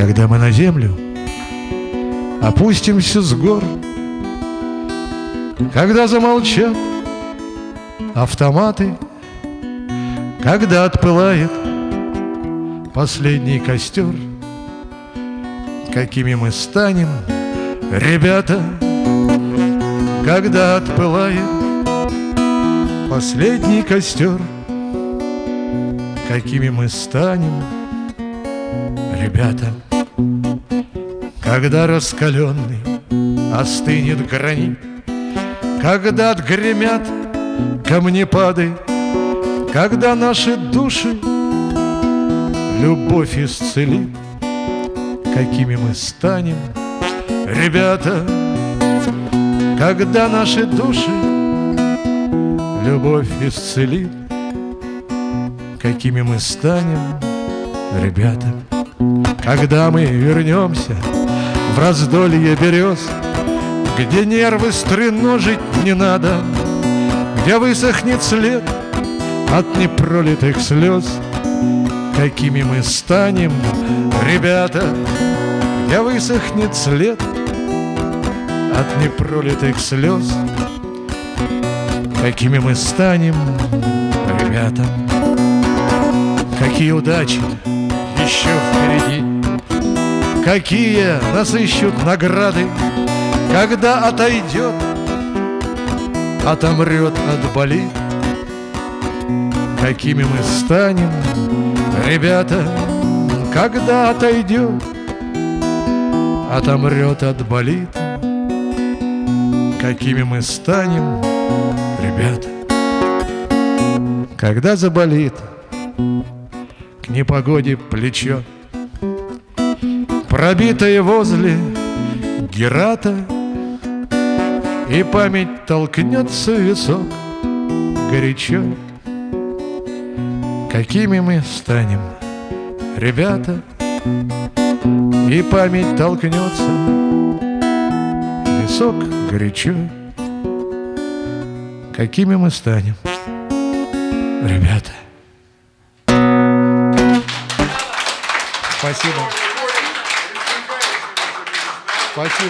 Когда мы на землю опустимся с гор, Когда замолчат автоматы, Когда отпылает последний костер, Какими мы станем, ребята, Когда отпылает последний костер, Какими мы станем, ребята, Когда раскаленный остынет гранит, Когда отгремят камнепады, Когда наши души любовь исцелит, Какими мы станем, ребята, Когда наши души любовь исцелит, Какими мы станем, ребята, Когда мы вернемся в раздолье берез, Где нервы стреножить не надо, Где высохнет след от непролитых слез, Какими мы станем, ребята, Где высохнет след от непролитых слез, Какими мы станем, ребята. Какие удачи еще впереди. Какие нас ищут награды Когда отойдет, отомрет, отболит Какими мы станем, ребята Когда отойдет, отомрет, отболит Какими мы станем, ребята Когда заболит непогоде плечо. Пробитое возле Герата И память толкнется в висок горячо. Какими мы станем, ребята? И память толкнется в висок горячо. Какими мы станем, ребята Спасибо. Спасибо.